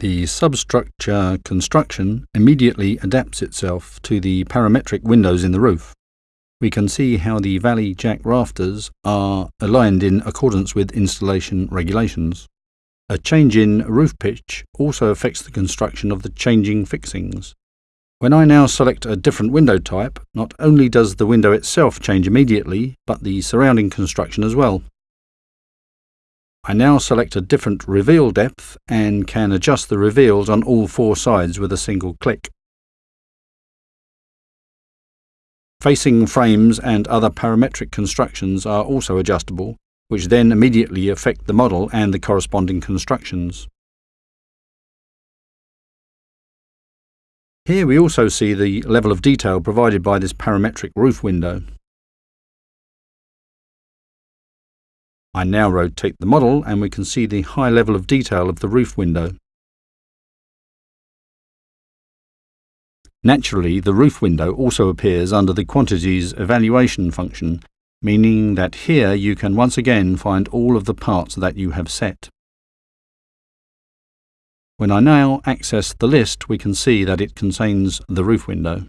The substructure construction immediately adapts itself to the parametric windows in the roof. We can see how the valley jack rafters are aligned in accordance with installation regulations. A change in roof pitch also affects the construction of the changing fixings. When I now select a different window type, not only does the window itself change immediately, but the surrounding construction as well. I now select a different reveal depth and can adjust the reveals on all four sides with a single click. Facing frames and other parametric constructions are also adjustable, which then immediately affect the model and the corresponding constructions. Here we also see the level of detail provided by this parametric roof window. I now rotate the model and we can see the high level of detail of the roof window. Naturally, the roof window also appears under the quantities evaluation function, meaning that here you can once again find all of the parts that you have set. When I now access the list, we can see that it contains the roof window.